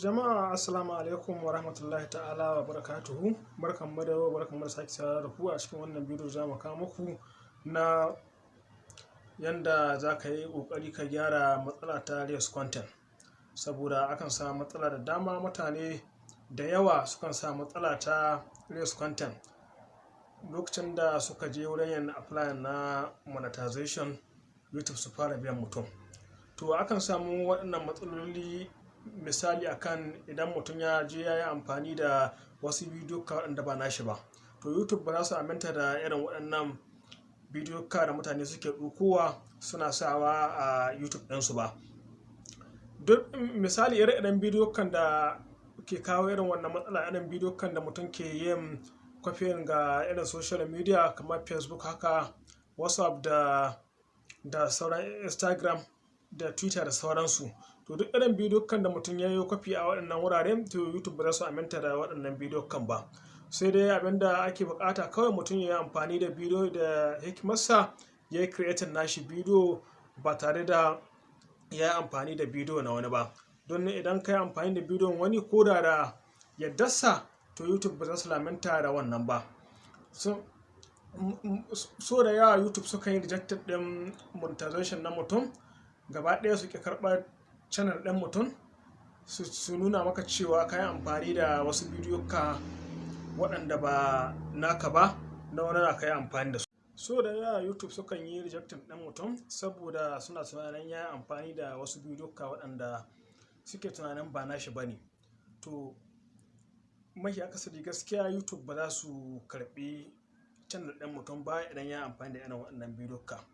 Jama'a assalamu alaikum wa rahmatullahi ta'ala wa barakatuhu. Barkan mu da yau barkan mu da sake saurara da ku a cikin wannan bidiyo za mu kawo muku na yanda za ka yi ƙoƙari ka gyara matsala ta race content. Saboda akan samu matsala da dama mutane da yawa sukan sa matsala ta race content. Lokacin da suka je wurin yin apply na monetization youtube su fara biyan mutum. To akan samu waɗannan matsaloli misali akan idan mutum ya je ya yi amfani da wasu bidiyo waɗanda ba nashi ba. To youtube ba za su aminta da irin waɗannan bidiyo da mutane suke ɗaukowa suna sawa a youtube ɗinsu ba. Duk misali ire-iren bidiyo kan da ke kawo irin wannan matsala irin bidiyo kan da mutum ke yin kwafin ga irin social media kamar facebook haka whatsapp da da sauran instagram da twitter da sauransu. To duk irin bidiyo kan da mutum ya yi kwafi a waɗannan wuraren to youtube ba za su aminta da waɗannan bidiyo kan ba. Sai dai abin da ake buƙata kawai mutum ya yi amfani da bidiyo da hikimarsa ya yi creating nashi bidiyo ba tare da ya yi amfani da bidiyo na wani ba. Don idan ka yi amfani da bidiyon wani ko da da yaddarsa to youtube ba za su lamanta da wannan ba. So da yawa youtube suka yi rejected din monetization na mutum gaba ɗaya su ke karɓar channel ɗin mutum su nuna maka cewa ka yi amfani da wasu bidiyo ka waɗanda ba naka ba na wani na ka yi amfani da su. So da yawa youtube sukan yi rejecting ɗin mutum saboda suna tunanin ya yi amfani da wasu bidiyo ka waɗanda suke tunanin ba nashi ba ne. To mafi akasari gaskiya youtube ba za su karɓi channel ɗin mutum ba idan ya amfani da irin waɗannan bidiyo ka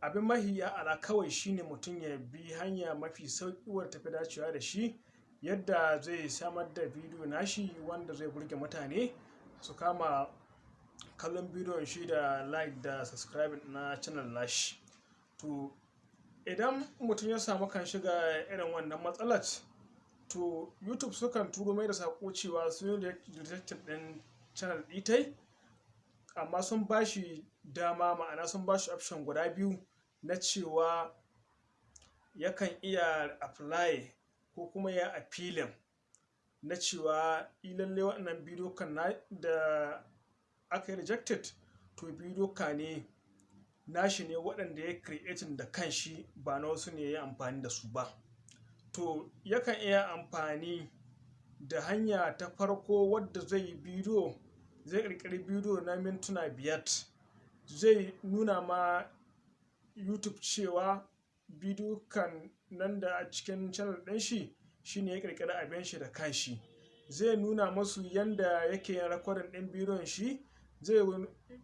abin mahi ala kawai shine mutum ya bi hanya mafi sauƙi wadda tafi dacewa da shi yadda zai samar da bidiyo nashi wanda zai burge mutane su kama kallon bidiyon shi da like da subscribe na channel nashi. To idan mutum ya samu kan shiga irin wannan matsalar to youtube sukan turo mai da saƙo cewa sun yi rejected ɗin channel ɗitai amma sun ba shi dama ma'ana sun ba shi option guda biyu na cewa yakan iya apply ko kuma ya appealing na cewa lalle waɗannan bidiyo kan da aka yi rejected to bidiyo ka ne nashi ne waɗanda ya creating da kanshi ba na wasu ne ya amfani da su ba. To yakan iya amfani da hanya ta farko wadda zai yi bidiyo zai ƙirƙiri bidiyo na mintuna biyar. Zai nuna ma youtube cewa bidiyo kan nan da a cikin channel ɗin shi shine ya ƙirƙiri abin shi da kanshi zai nuna masu yanda yake yin rakodin ɗin bidiyon shi. Zai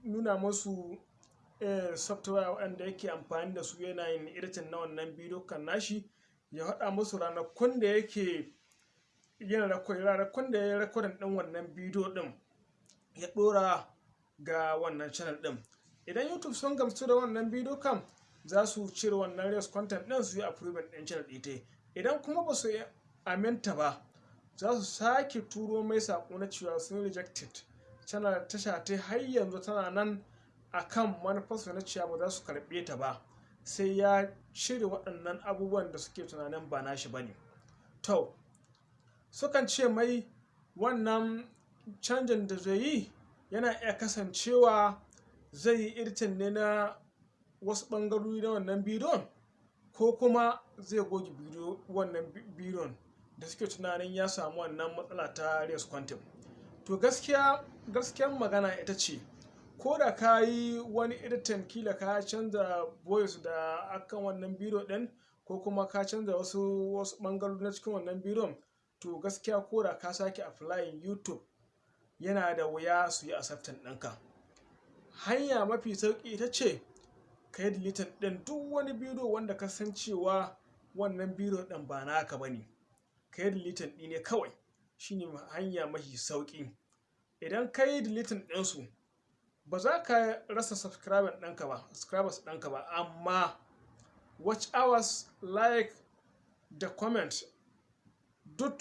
nuna masu software waɗanda yake amfani da su yana yin editing na wannan bidiyo kan nashi ya haɗa musu ranakun da yake yin ranakun da rakodin ɗin wannan bidiyo ɗin. Ya ɗora ga wannan channel ɗin. Idan youtube sun gamsu da wannan bidiyo kan za su cire wannan race content ɗin su yi approving ɗin channel ɗita idan kuma ba su aminta ba za su sake turo mai saƙo na cewa sun rejected. Channel tasha ta har yanzu tana nan akan manufarsu na cewa ba za su karɓe ta ba. Sai ya cire waɗannan abubuwan da suke tunanin ba nashi ba ne. To sukan ce mai wannan canjin da zai yi yana iya kasancewa zai yi irtin ne na wasu ɓangarori na wannan bidiyon ko kuma zai goge wannan bidiyon da suke tunanin ya samu wannan matsala ta race content to gaskiya gaskiyan magana ita ce ko da ka yi wani editin kila ka canza voice da akan wannan bidiyo ɗin ko kuma ka canza wasu wasu ɓangarori na cikin wannan bidiyon to gaskiya ko da ka sake applying youtube yana da wuya su yi accepting ɗinka. Hanya mafi sauƙi ita ce ka yi deleting ɗin duk wani bidiyo wanda ka san cewa wannan bidiyo ɗin ba naka ba ne. Ka yi deleting ɗi ne kawai shine hanya mafi sauƙi. Idan ka yi deleting ɗinsu ba za ka rasa subscriber ɗinka ba subscribers ɗinka ba. Amma watch hours like da comment duk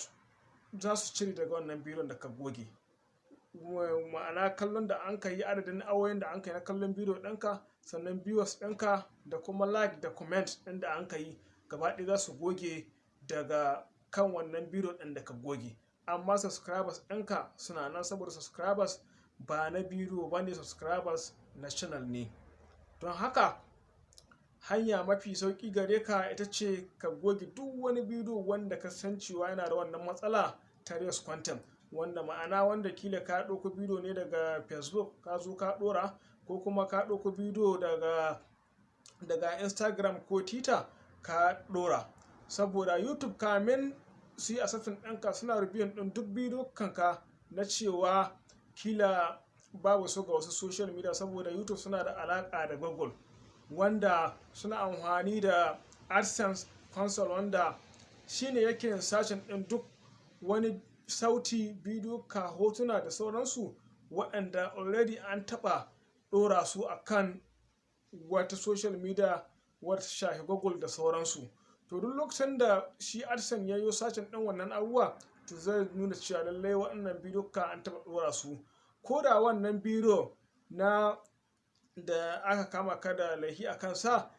za su cire daga wannan bidiyon da ka goge. Ma'ana kallon da an ka yi adadin awoyin da an ka yi na kallon bidiyo ɗinka sannan viewers ɗinka da kuma like da comment ɗin da an ka yi gaba ɗaya za su goge daga kan wannan bidiyo ɗin da ka goge. Amma subscribers ɗinka suna nan saboda subscribers ba na bidiyo ba ne subscribers na channel ne. Don haka hanya mafi sauƙi gare ka ita ce ka goge duk wani bidiyo wanda ka san cewa yana da wannan matsala ta race content. Wanda ma'ana wanda kila ka ɗauko bidiyo ne daga facebook ka zo ka ɗora ko kuma ka ɗauko bidiyo daga daga instagram ko twitter ka ɗora. Saboda youtube kamin su yi asafin ɗinka suna rubiyun ɗin duk bidiyo kanka na cewa kila babu su ga wasu social media saboda youtube suna da alaƙa da google wanda suna amfani da adsense console wanda shine yake sashen ɗin duk wani sauti bidiyo ka hotuna da sauransu waɗanda already an taɓa ɗora su a kan wata social media wata shafi google da sauransu. To duk lokacin da shi adsense ya yi sashen ɗin wannan abubuwa to zai nuna cewa lallai waɗannan bidiyo ka an taɓa ɗora su. Ko da wannan bidiyo na da aka kama ka da laifi a kansa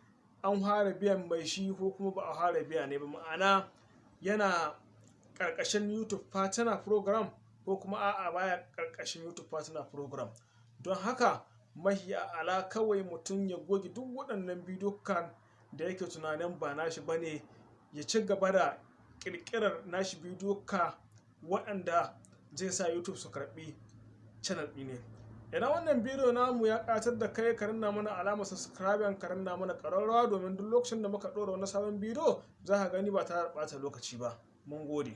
an fara biyan mai shi ko kuma ba a fara biya ne ba. Ma'ana yana ƙarƙashin youtube partner program ko kuma a'a baya ƙarƙashin youtube partner program. Don haka mahi ala kawai mutum ya goge duk waɗannan bidiyo kan da yake tunanin ba nashi ba ne ya ci gaba da ƙirƙirar nashi bidiyo ka waɗanda zai sa youtube su karɓi channel ɗi ne. Idan wannan bidiyo namu ya ƙatar da kai ka rinna mana alamar subscribe ka rinna mana ƙararrawa domin duk lokacin da muka ɗora wani sabon bidiyo za ka gani ba tare da ɓata lokaci ba. Mun gode.